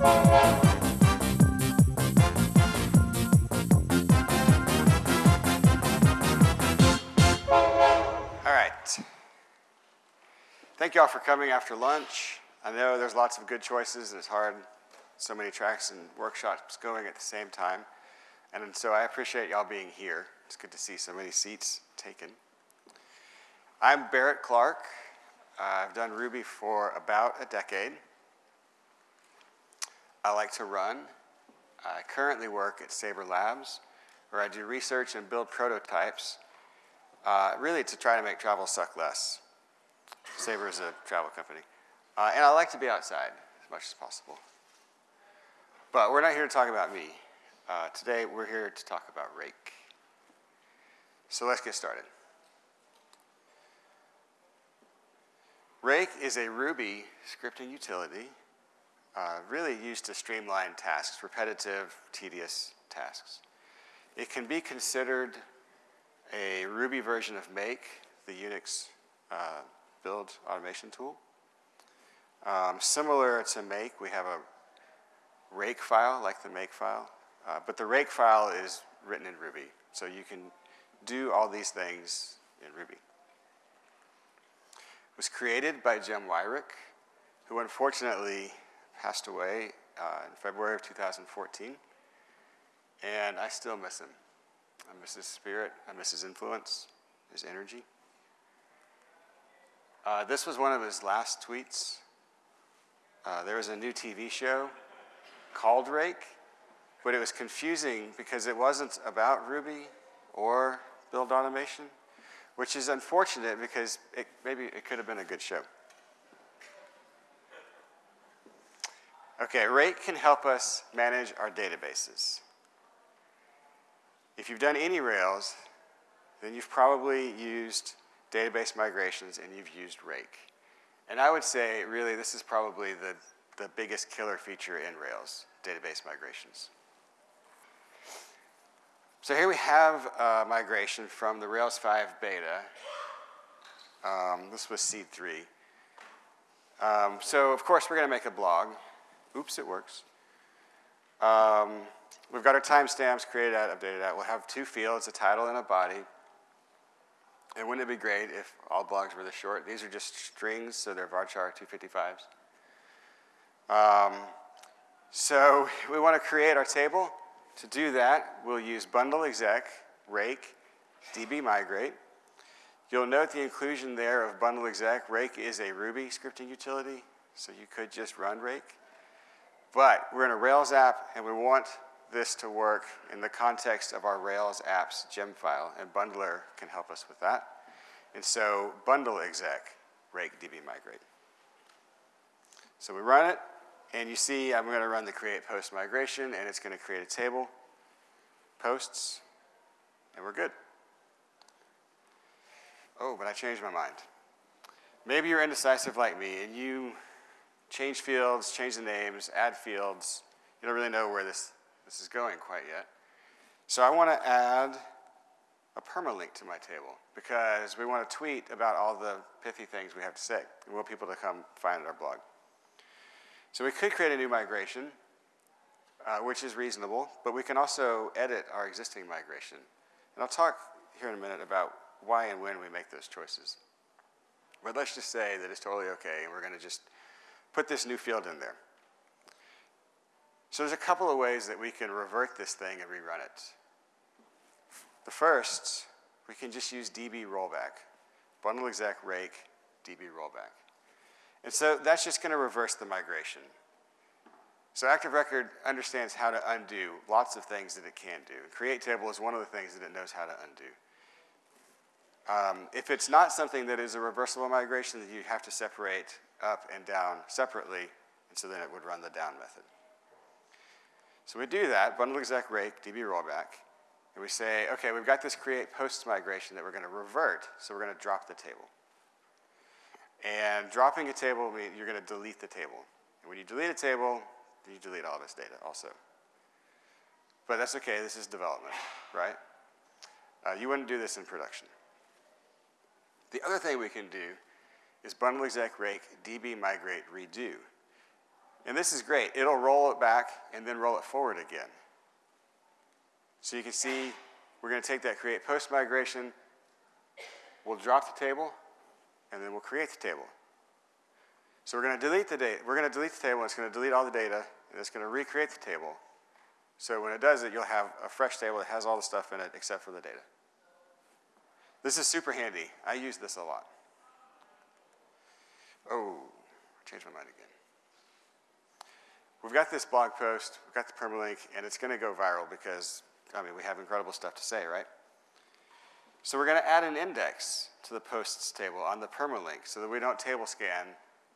All right. Thank you all for coming after lunch. I know there's lots of good choices and it's hard, so many tracks and workshops going at the same time. And so I appreciate y'all being here. It's good to see so many seats taken. I'm Barrett Clark. Uh, I've done Ruby for about a decade. I like to run. I currently work at Sabre Labs, where I do research and build prototypes, uh, really to try to make travel suck less. Sabre is a travel company. Uh, and I like to be outside as much as possible. But we're not here to talk about me. Uh, today, we're here to talk about Rake. So let's get started. Rake is a Ruby scripting utility uh, really used to streamline tasks, repetitive, tedious tasks. It can be considered a Ruby version of Make, the Unix uh, build automation tool. Um, similar to Make, we have a rake file, like the make file, uh, but the rake file is written in Ruby, so you can do all these things in Ruby. It was created by Jim Weirich, who unfortunately passed away uh, in February of 2014, and I still miss him. I miss his spirit, I miss his influence, his energy. Uh, this was one of his last tweets. Uh, there was a new TV show called Rake, but it was confusing because it wasn't about Ruby or build automation, which is unfortunate because it, maybe it could have been a good show. Okay, Rake can help us manage our databases. If you've done any Rails, then you've probably used database migrations and you've used Rake. And I would say, really, this is probably the, the biggest killer feature in Rails, database migrations. So here we have a migration from the Rails 5 beta. Um, this was seed 3. Um, so of course we're going to make a blog. Oops, it works. Um, we've got our timestamps created out, updated out. We'll have two fields, a title and a body. And wouldn't it be great if all blogs were this short? These are just strings, so they're varchar 255s. Um, so we want to create our table. To do that, we'll use bundle exec, rake, db migrate. You'll note the inclusion there of bundle exec. Rake is a Ruby scripting utility, so you could just run rake. But we're in a Rails app, and we want this to work in the context of our Rails apps gem file, and Bundler can help us with that. And so bundle exec, rake db migrate. So we run it, and you see I'm going to run the create post migration, and it's going to create a table, posts, and we're good. Oh, but I changed my mind. Maybe you're indecisive like me, and you change fields, change the names, add fields. You don't really know where this, this is going quite yet. So I want to add a permalink to my table because we want to tweet about all the pithy things we have to say. We want people to come find our blog. So we could create a new migration, uh, which is reasonable, but we can also edit our existing migration. And I'll talk here in a minute about why and when we make those choices. But let's just say that it's totally okay, and we're going to just put this new field in there. So there's a couple of ways that we can revert this thing and rerun it. The first, we can just use db rollback, bundle exec rake db rollback. And so that's just going to reverse the migration. So Active Record understands how to undo lots of things that it can do. Create table is one of the things that it knows how to undo. Um, if it's not something that is a reversible migration, then you have to separate up and down separately, and so then it would run the down method. So we do that, bundle exec rake, db rollback, and we say, okay, we've got this create post migration that we're going to revert, so we're going to drop the table. And dropping a table means you're going to delete the table. And when you delete a table, you delete all its data also. But that's okay, this is development, right? Uh, you wouldn't do this in production. The other thing we can do is bundle exec rake db migrate redo. And this is great. It'll roll it back and then roll it forward again. So you can see we're going to take that create post migration, we'll drop the table, and then we'll create the table. So we're going to delete the data. We're going to delete the table, and it's going to delete all the data, and it's going to recreate the table. So when it does it, you'll have a fresh table that has all the stuff in it except for the data. This is super handy. I use this a lot. Oh, changed my mind again. We've got this blog post, we've got the permalink, and it's going to go viral because, I mean, we have incredible stuff to say, right? So we're going to add an index to the posts table on the permalink so that we don't table scan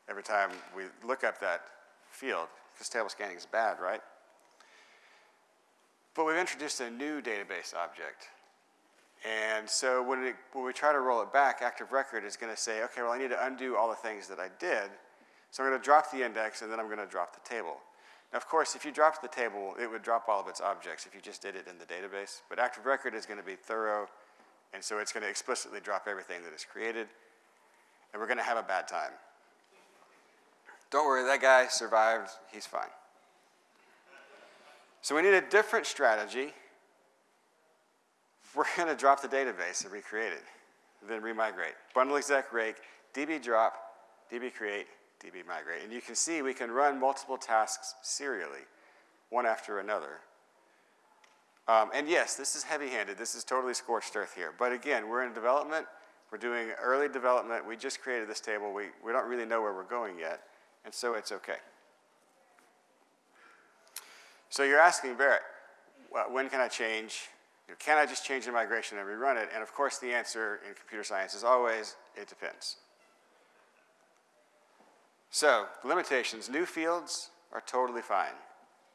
every time we look up that field, because table scanning is bad, right? But we've introduced a new database object. And so when, it, when we try to roll it back, active record is going to say, okay, well, I need to undo all the things that I did. So I'm going to drop the index, and then I'm going to drop the table. Now, of course, if you dropped the table, it would drop all of its objects if you just did it in the database. But active record is going to be thorough, and so it's going to explicitly drop everything that is created, and we're going to have a bad time. Don't worry, that guy survived. He's fine. So we need a different strategy. We're going to drop the database and recreate it, then remigrate. Bundle exec rake, db drop, db create, db migrate. And you can see we can run multiple tasks serially, one after another. Um, and yes, this is heavy-handed. This is totally scorched earth here. But again, we're in development. We're doing early development. We just created this table. We, we don't really know where we're going yet. And so it's okay. So you're asking Barrett, when can I change? You know, can I just change the migration and rerun it? And of course, the answer in computer science is always, it depends. So, limitations, new fields are totally fine.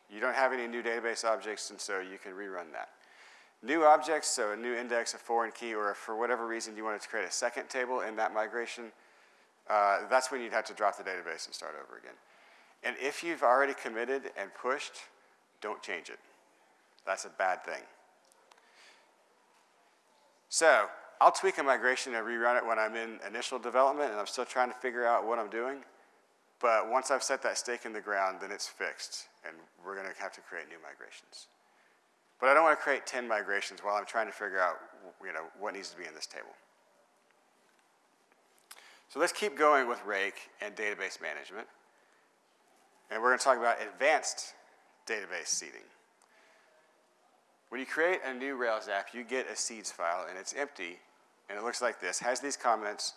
You don't have any new database objects, and so you can rerun that. New objects, so a new index, a foreign key, or for whatever reason you wanted to create a second table in that migration, uh, that's when you'd have to drop the database and start over again. And if you've already committed and pushed, don't change it. That's a bad thing. So I'll tweak a migration and rerun it when I'm in initial development and I'm still trying to figure out what I'm doing. But once I've set that stake in the ground, then it's fixed, and we're going to have to create new migrations. But I don't want to create 10 migrations while I'm trying to figure out you know, what needs to be in this table. So let's keep going with Rake and database management. And we're going to talk about advanced database seeding. When you create a new Rails app, you get a seeds file, and it's empty, and it looks like this. has these comments,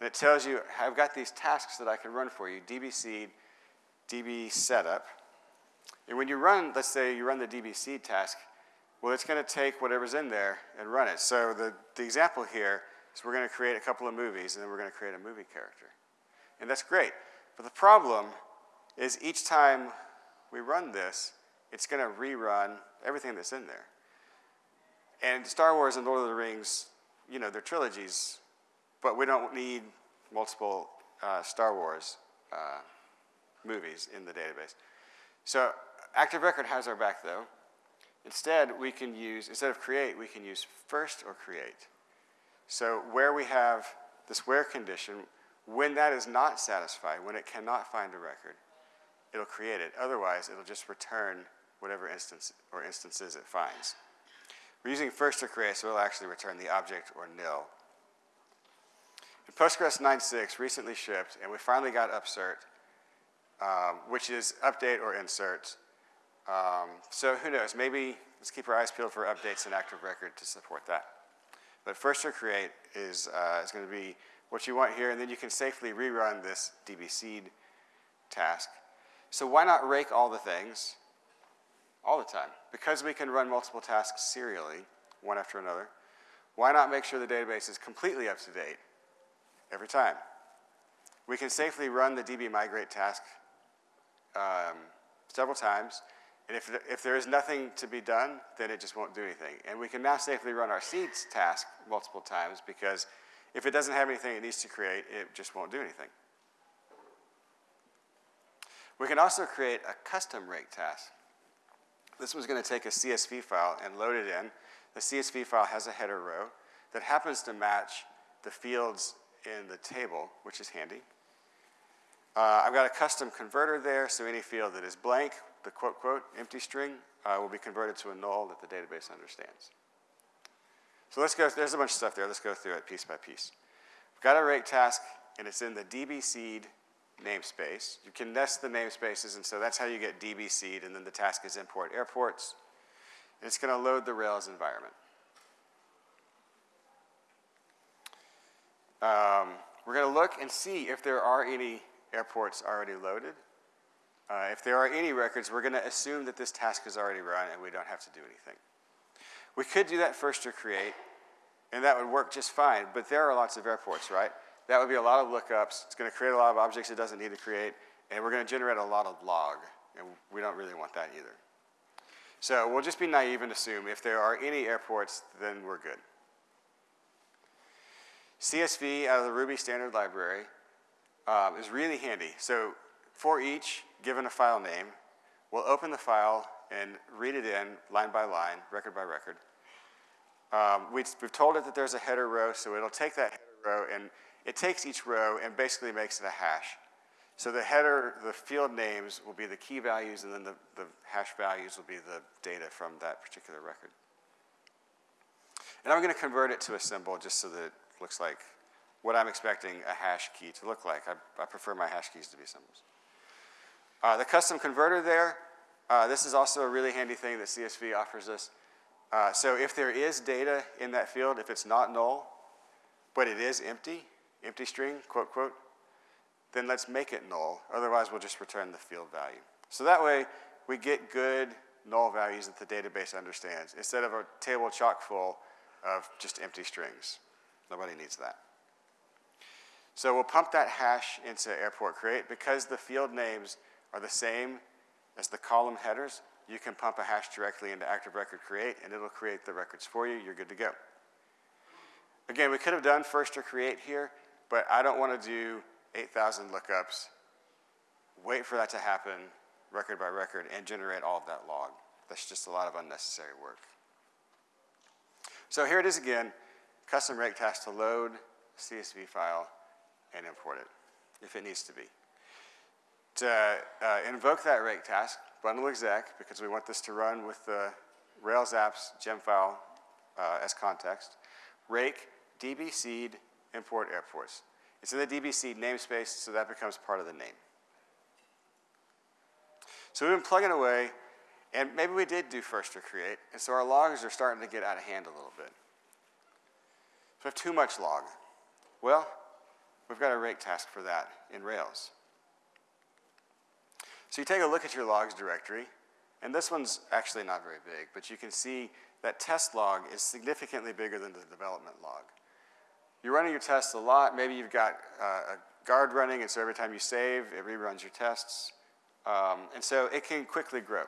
and it tells you, I've got these tasks that I can run for you, db seed, db setup. And when you run, let's say you run the db seed task, well, it's going to take whatever's in there and run it. So the, the example here is we're going to create a couple of movies, and then we're going to create a movie character. And that's great. But the problem is each time we run this, it's going to rerun everything that's in there. And Star Wars and Lord of the Rings, you know, they're trilogies, but we don't need multiple uh, Star Wars uh, movies in the database. So Active Record has our back, though. Instead, we can use, instead of create, we can use first or create. So where we have this where condition, when that is not satisfied, when it cannot find a record, it'll create it. Otherwise, it'll just return whatever instance or instances it finds. We're using first or create, so it'll actually return the object or nil. And Postgres 9.6 recently shipped, and we finally got upsert, um, which is update or insert. Um, so who knows, maybe let's keep our eyes peeled for updates in Active Record to support that. But first or create is, uh, is going to be what you want here, and then you can safely rerun this db seed task. So why not rake all the things all the time? Because we can run multiple tasks serially, one after another, why not make sure the database is completely up to date every time? We can safely run the db migrate task um, several times, and if, if there is nothing to be done, then it just won't do anything. And we can now safely run our seeds task multiple times because if it doesn't have anything it needs to create, it just won't do anything. We can also create a custom rake task. This one's going to take a CSV file and load it in. The CSV file has a header row that happens to match the fields in the table, which is handy. Uh, I've got a custom converter there, so any field that is blank, the quote, quote, empty string, uh, will be converted to a null that the database understands. So let's go, there's a bunch of stuff there. Let's go through it piece by piece. We've got a rake task, and it's in the db seed namespace. You can nest the namespaces, and so that's how you get db seed, and then the task is import airports. And it's going to load the Rails environment. Um, we're going to look and see if there are any airports already loaded. Uh, if there are any records, we're going to assume that this task is already run and we don't have to do anything. We could do that first to create, and that would work just fine, but there are lots of airports, right? That would be a lot of lookups. It's going to create a lot of objects it doesn't need to create, and we're going to generate a lot of log, and we don't really want that either. So we'll just be naive and assume if there are any airports, then we're good. CSV out of the Ruby standard library um, is really handy. So for each, given a file name, we'll open the file and read it in line by line, record by record. Um, we, have told it that there's a header row, so it'll take that header row and it takes each row and basically makes it a hash. So the header, the field names will be the key values and then the, the hash values will be the data from that particular record. And I'm going to convert it to a symbol just so that it looks like what I'm expecting a hash key to look like. I, I prefer my hash keys to be symbols. Uh, the custom converter there, uh, this is also a really handy thing that CSV offers us. Uh, so if there is data in that field, if it's not null, but it is empty, empty string, quote, quote, then let's make it null. Otherwise, we'll just return the field value. So that way, we get good null values that the database understands instead of a table chock full of just empty strings. Nobody needs that. So we'll pump that hash into airport create. Because the field names are the same as the column headers, you can pump a hash directly into active record create, and it'll create the records for you. You're good to go. Again, we could have done first or create here, but I don't want to do 8,000 lookups, wait for that to happen record by record, and generate all of that log. That's just a lot of unnecessary work. So here it is again, custom rake task to load CSV file and import it, if it needs to be. To uh, invoke that rake task, bundle exec, because we want this to run with the Rails apps gem file uh, as context, rake db seed import airports. It's in the db seed namespace, so that becomes part of the name. So we've been plugging away, and maybe we did do first or create, and so our logs are starting to get out of hand a little bit. So we have too much log. Well, we've got a rake task for that in Rails. So you take a look at your logs directory, and this one's actually not very big, but you can see that test log is significantly bigger than the development log. You're running your tests a lot. Maybe you've got uh, a guard running, and so every time you save, it reruns your tests. Um, and so it can quickly grow.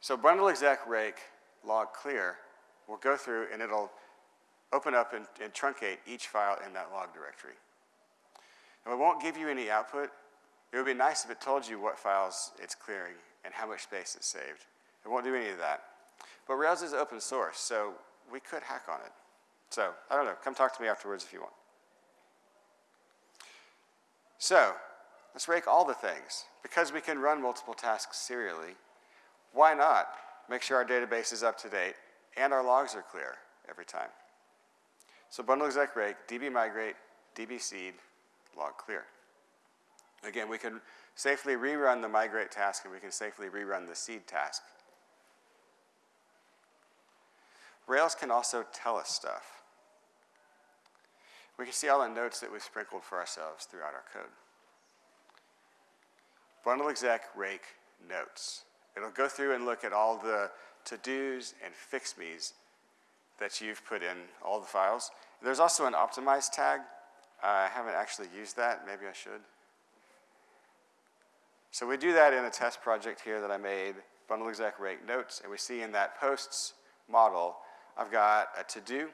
So bundle exec rake log clear will go through and it'll open up and, and truncate each file in that log directory. Now it won't give you any output. It would be nice if it told you what files it's clearing and how much space it's saved. It won't do any of that. But Rails is open source, so we could hack on it. So, I don't know, come talk to me afterwards if you want. So, let's rake all the things. Because we can run multiple tasks serially, why not make sure our database is up to date and our logs are clear every time? So bundle exec rake, db migrate, db seed, log clear. Again, we can safely rerun the migrate task and we can safely rerun the seed task. Rails can also tell us stuff. We can see all the notes that we've sprinkled for ourselves throughout our code. Bundle exec rake notes. It'll go through and look at all the to-dos and fix-me's that you've put in all the files. There's also an optimize tag. Uh, I haven't actually used that. Maybe I should. So we do that in a test project here that I made, bundle exec rake notes, and we see in that posts model, I've got a to-do.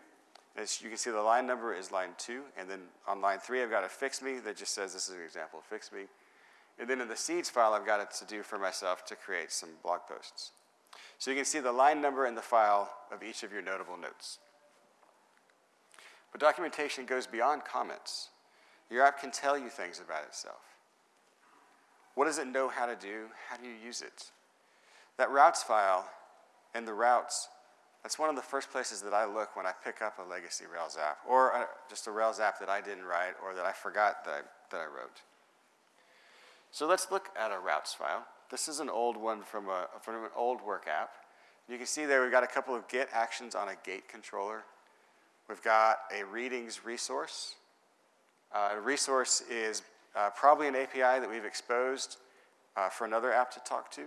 As you can see the line number is line two, and then on line three, I've got a fix me that just says this is an example of fix me. And then in the seeds file, I've got a to-do for myself to create some blog posts. So you can see the line number in the file of each of your notable notes. But documentation goes beyond comments. Your app can tell you things about itself. What does it know how to do? How do you use it? That routes file and the routes, that's one of the first places that I look when I pick up a legacy Rails app, or a, just a Rails app that I didn't write or that I forgot that I, that I wrote. So let's look at a routes file. This is an old one from, a, from an old work app. You can see there we've got a couple of get actions on a gate controller. We've got a readings resource. Uh, a resource is uh, probably an API that we've exposed uh, for another app to talk to.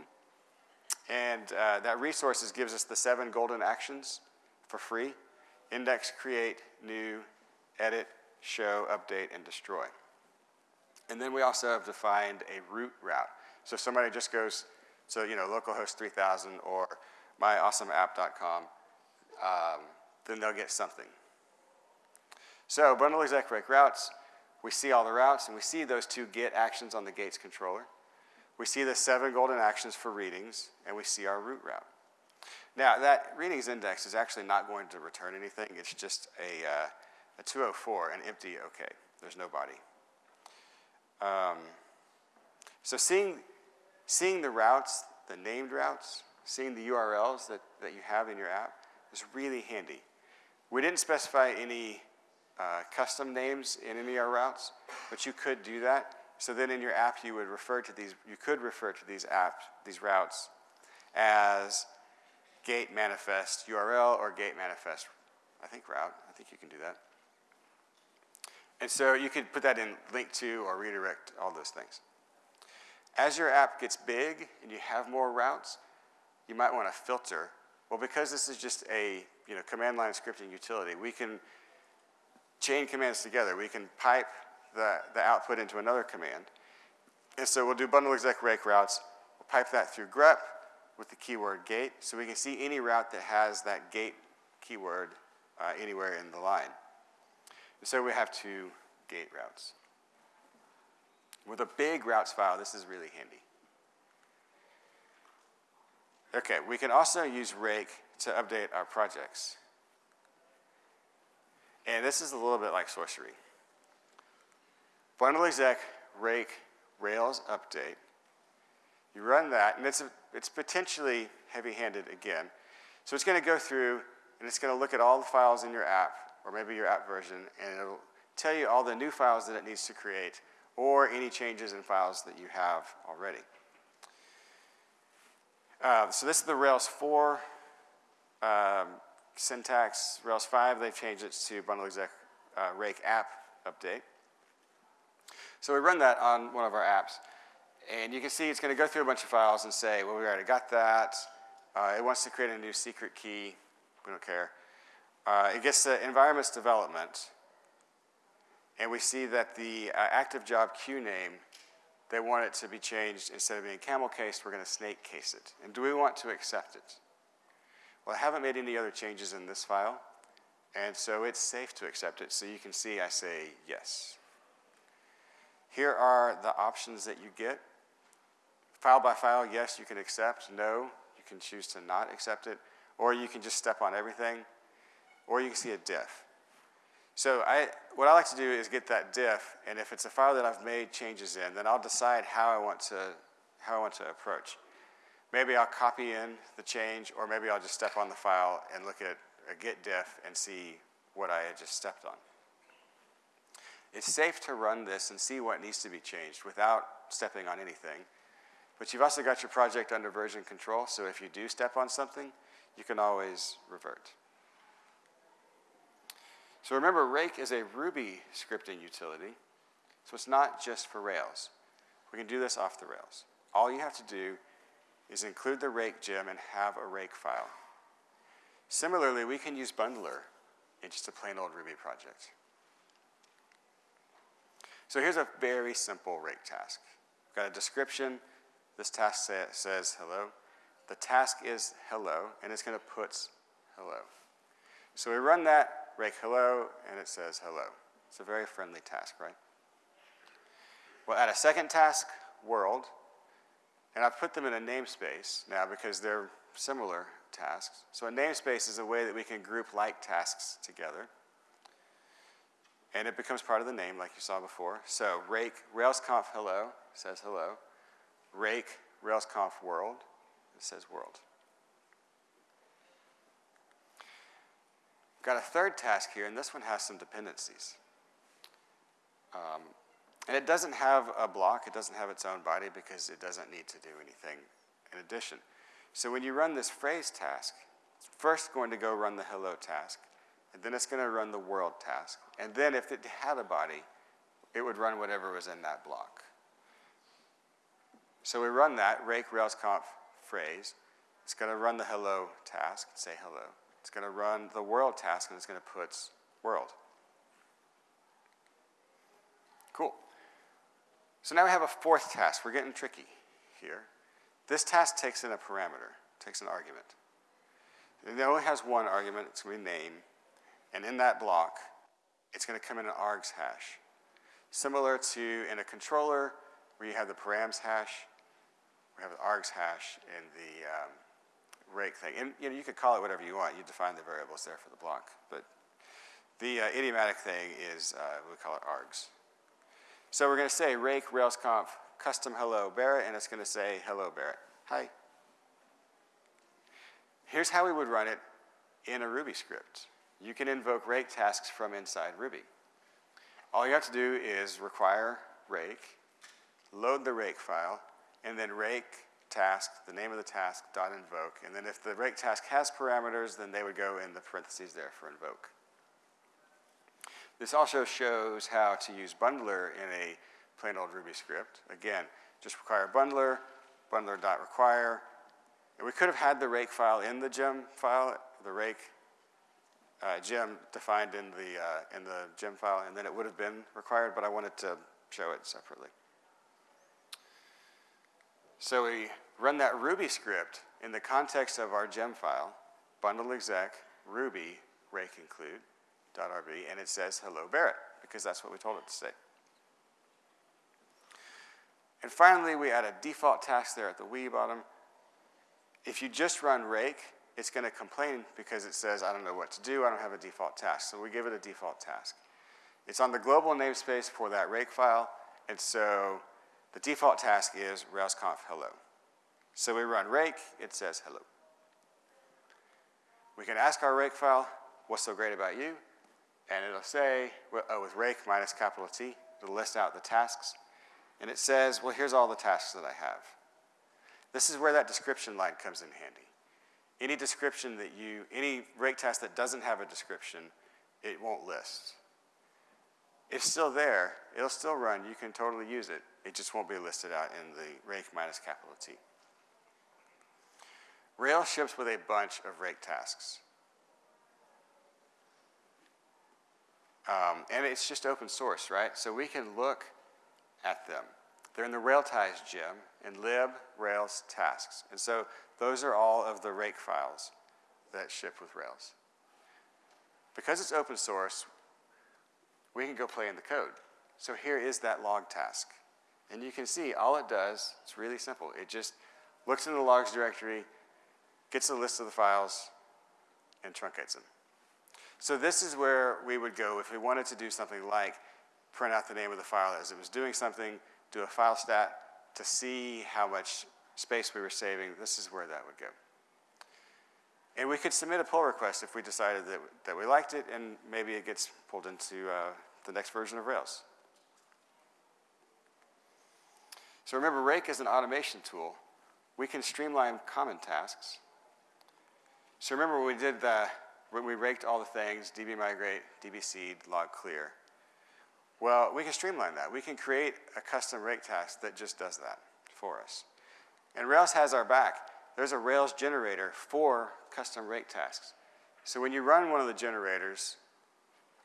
And uh, that resources gives us the seven golden actions for free. Index, create, new, edit, show, update, and destroy. And then we also have defined a root route. So if somebody just goes to, you know, localhost 3000 or myawesomeapp.com, um, then they'll get something. So bundle exec rake routes, we see all the routes and we see those two get actions on the gates controller. We see the seven golden actions for readings and we see our root route. Now that readings index is actually not going to return anything. It's just a, uh, a 204, an empty OK. There's no body. Um, so seeing, seeing the routes, the named routes, seeing the URLs that, that you have in your app is really handy. We didn't specify any uh, custom names in any of our routes, but you could do that. So then in your app, you would refer to these, you could refer to these apps, these routes as gate manifest URL or gate manifest, I think route. I think you can do that. And so you could put that in link to or redirect all those things. As your app gets big and you have more routes, you might want to filter. Well, because this is just a you know, command line scripting utility, we can chain commands together. We can pipe the, the output into another command. And so we'll do bundle exec rake routes. We'll pipe that through grep with the keyword gate so we can see any route that has that gate keyword uh, anywhere in the line. And so we have two gate routes. With a big routes file, this is really handy. Okay, we can also use rake to update our projects. And this is a little bit like sorcery. Bundle exec rake Rails update. You run that, and it's, a, it's potentially heavy-handed again. So it's going to go through, and it's going to look at all the files in your app, or maybe your app version, and it'll tell you all the new files that it needs to create, or any changes in files that you have already. Uh, so this is the Rails 4 um, syntax. Rails 5, they've changed it to bundle exec uh, rake app update. So we run that on one of our apps. And you can see it's going to go through a bunch of files and say, well, we already got that. Uh, it wants to create a new secret key. We don't care. Uh, it gets the environments development. And we see that the uh, active job queue name, they want it to be changed. Instead of being camel cased, we're going to snake case it. And do we want to accept it? Well, I haven't made any other changes in this file. And so it's safe to accept it. So you can see I say yes. Here are the options that you get. File by file, yes, you can accept. No, you can choose to not accept it. Or you can just step on everything. Or you can see a diff. So I, what I like to do is get that diff, and if it's a file that I've made changes in, then I'll decide how I want to, how I want to approach. Maybe I'll copy in the change, or maybe I'll just step on the file and look at a git diff and see what I had just stepped on. It's safe to run this and see what needs to be changed without stepping on anything. But you've also got your project under version control, so if you do step on something, you can always revert. So remember, Rake is a Ruby scripting utility, so it's not just for Rails. We can do this off the Rails. All you have to do is include the Rake gem and have a Rake file. Similarly, we can use Bundler in just a plain old Ruby project. So here's a very simple rake task. We've got a description. This task say, says hello. The task is hello, and it's going to put hello. So we run that, rake hello, and it says hello. It's a very friendly task, right? We'll add a second task, world, and I've put them in a namespace now because they're similar tasks. So a namespace is a way that we can group like tasks together. And it becomes part of the name like you saw before. So rake railsconf hello says hello. Rake railsconf world says world. Got a third task here, and this one has some dependencies. Um, and it doesn't have a block, it doesn't have its own body because it doesn't need to do anything in addition. So when you run this phrase task, it's first going to go run the hello task, and then it's going to run the world task. And then if it had a body, it would run whatever was in that block. So we run that, rake rails railsconf phrase. It's going to run the hello task and say hello. It's going to run the world task and it's going to put world. Cool. So now we have a fourth task. We're getting tricky here. This task takes in a parameter, takes an argument. It only has one argument, it's going to be name, and in that block, it's going to come in an args hash. Similar to in a controller where you have the params hash, we have the args hash in the um, rake thing. And you know, you could call it whatever you want. You define the variables there for the block. But the uh, idiomatic thing is, uh, we call it args. So we're going to say rake railsconf custom hello Barrett, and it's going to say hello Barrett. Hi. Here's how we would run it in a Ruby script. You can invoke rake tasks from inside Ruby. All you have to do is require rake, load the rake file, and then rake task, the name of the task, dot invoke. And then if the rake task has parameters, then they would go in the parentheses there for invoke. This also shows how to use bundler in a plain old Ruby script. Again, just require bundler, Bundler bundler.require. And we could have had the rake file in the gem file, the rake uh, gem defined in the, uh, in the gem file, and then it would have been required, but I wanted to show it separately. So we run that Ruby script in the context of our gem file, bundle exec, Ruby, rake include, .rb, and it says hello Barrett, because that's what we told it to say. And finally, we add a default task there at the wee bottom. If you just run rake, it's going to complain because it says, I don't know what to do, I don't have a default task. So we give it a default task. It's on the global namespace for that rake file, and so the default task is railsconf hello. So we run rake, it says hello. We can ask our rake file, what's so great about you? And it'll say, oh, with rake minus capital T, it'll list out the tasks. And it says, well, here's all the tasks that I have. This is where that description line comes in handy. Any description that you, any rake task that doesn't have a description, it won't list. It's still there, it'll still run, you can totally use it. It just won't be listed out in the rake minus capital T. Rails ships with a bunch of rake tasks. Um, and it's just open source, right? So we can look at them. They're in the Railties gem in lib rails tasks. And so those are all of the rake files that ship with Rails. Because it's open source, we can go play in the code. So here is that log task. And you can see all it does, it's really simple. It just looks in the logs directory, gets a list of the files, and truncates them. So this is where we would go if we wanted to do something like print out the name of the file as it was doing something, do a file stat to see how much space we were saving. This is where that would go. And we could submit a pull request if we decided that, that we liked it, and maybe it gets pulled into uh, the next version of Rails. So remember, Rake is an automation tool. We can streamline common tasks. So remember when we did the when we raked all the things, db migrate, db seed, log clear. Well, we can streamline that. We can create a custom rake task that just does that for us. And Rails has our back. There's a Rails generator for custom rake tasks. So when you run one of the generators,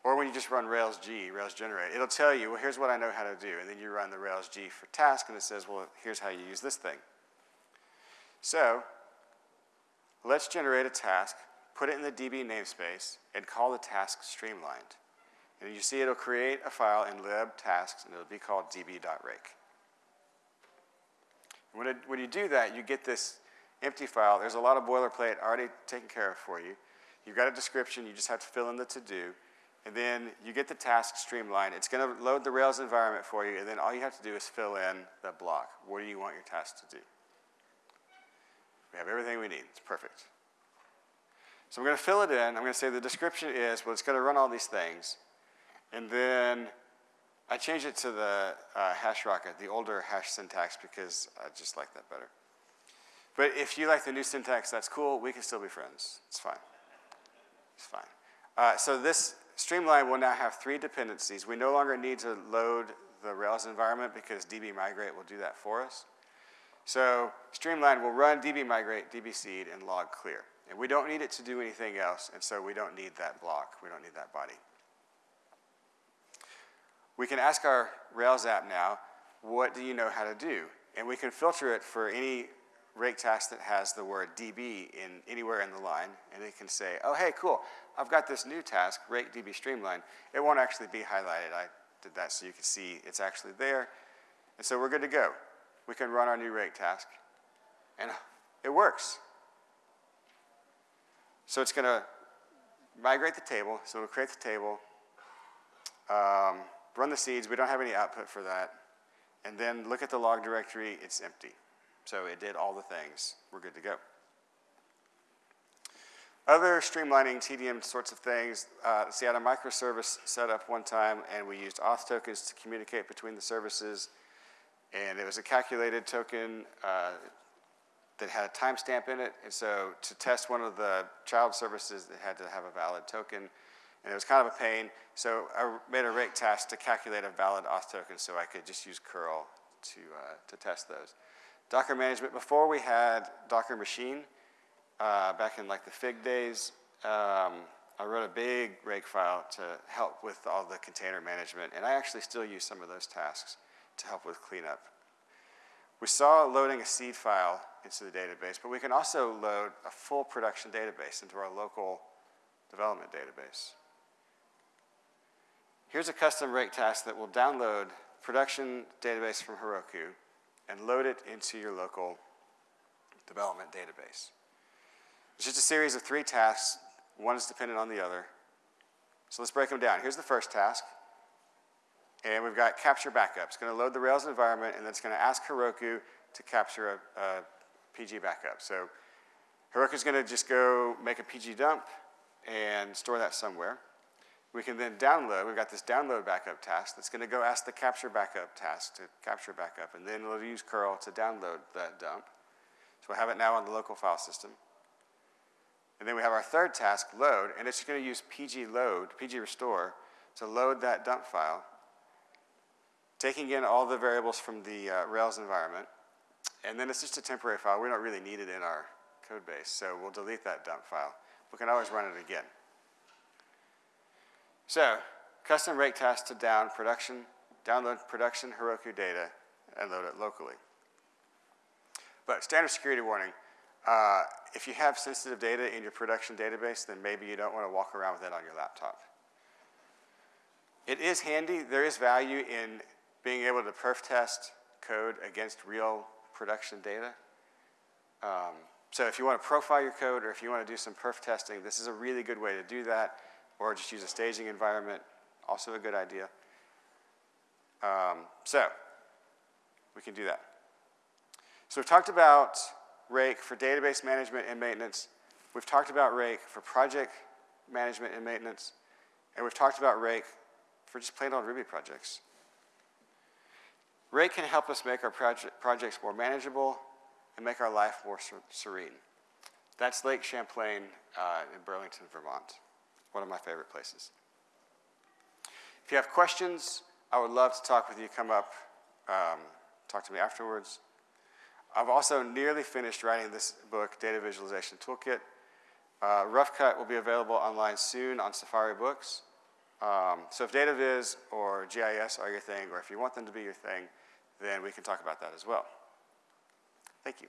or when you just run Rails G, Rails generate, it'll tell you, well, here's what I know how to do. And then you run the Rails G for task, and it says, well, here's how you use this thing. So let's generate a task put it in the DB namespace, and call the task streamlined. And you see it'll create a file in lib tasks, and it'll be called db.rake. When, it, when you do that, you get this empty file. There's a lot of boilerplate already taken care of for you. You've got a description. You just have to fill in the to-do. and then you get the task streamlined. It's going to load the Rails environment for you, and then all you have to do is fill in the block. What do you want your task to do? We have everything we need. It's perfect. So I'm going to fill it in. I'm going to say the description is, well, it's going to run all these things. And then I changed it to the uh, hash rocket, the older hash syntax, because I just like that better. But if you like the new syntax, that's cool. We can still be friends. It's fine. It's fine. Uh, so this Streamline will now have three dependencies. We no longer need to load the Rails environment because DB migrate will do that for us. So Streamline will run DB migrate, DB seed, and log clear. And we don't need it to do anything else, and so we don't need that block. We don't need that body. We can ask our Rails app now, what do you know how to do? And we can filter it for any rake task that has the word DB in anywhere in the line, and it can say, oh, hey, cool, I've got this new task, rake DB streamline. It won't actually be highlighted. I did that so you can see it's actually there. And so we're good to go. We can run our new rake task, and it works. So it's going to migrate the table, so it'll create the table, um, run the seeds. We don't have any output for that. And then look at the log directory, it's empty. So it did all the things. We're good to go. Other streamlining TDM sorts of things, uh, see, I had a microservice set up one time, and we used auth tokens to communicate between the services. And it was a calculated token uh, that had a timestamp in it. And so to test one of the child services, it had to have a valid token. And it was kind of a pain. So I made a rake task to calculate a valid auth token so I could just use curl to, uh, to test those. Docker management, before we had Docker machine, uh, back in like the FIG days, um, I wrote a big rake file to help with all the container management, and I actually still use some of those tasks to help with cleanup. We saw loading a seed file into the database, but we can also load a full production database into our local development database. Here's a custom rake task that will download production database from Heroku and load it into your local development database. It's just a series of three tasks. One is dependent on the other. So let's break them down. Here's the first task. And we've got capture backup. It's going to load the Rails environment, and then it's going to ask Heroku to capture a, a PG backup. So Heroku is going to just go make a PG dump and store that somewhere. We can then download, we've got this download backup task that's going to go ask the capture backup task to capture backup, and then it'll use curl to download that dump. So we'll have it now on the local file system. And then we have our third task, load, and it's going to use pg load, pg restore, to load that dump file, taking in all the variables from the uh, Rails environment. And then it's just a temporary file. We don't really need it in our code base, so we'll delete that dump file. We can always run it again. So, custom rake task to down production, download production Heroku data and load it locally. But standard security warning, uh, if you have sensitive data in your production database, then maybe you don't want to walk around with it on your laptop. It is handy. There is value in being able to perf test code against real production data. Um, so if you want to profile your code or if you want to do some perf testing, this is a really good way to do that or just use a staging environment, also a good idea. Um, so we can do that. So we've talked about Rake for database management and maintenance. We've talked about Rake for project management and maintenance. And we've talked about Rake for just plain old Ruby projects. Rake can help us make our project, projects more manageable and make our life more serene. That's Lake Champlain uh, in Burlington, Vermont one of my favorite places. If you have questions, I would love to talk with you. Come up, um, talk to me afterwards. I've also nearly finished writing this book, Data Visualization Toolkit. Uh, Rough Cut will be available online soon on Safari Books. Um, so if data viz or GIS are your thing, or if you want them to be your thing, then we can talk about that as well. Thank you.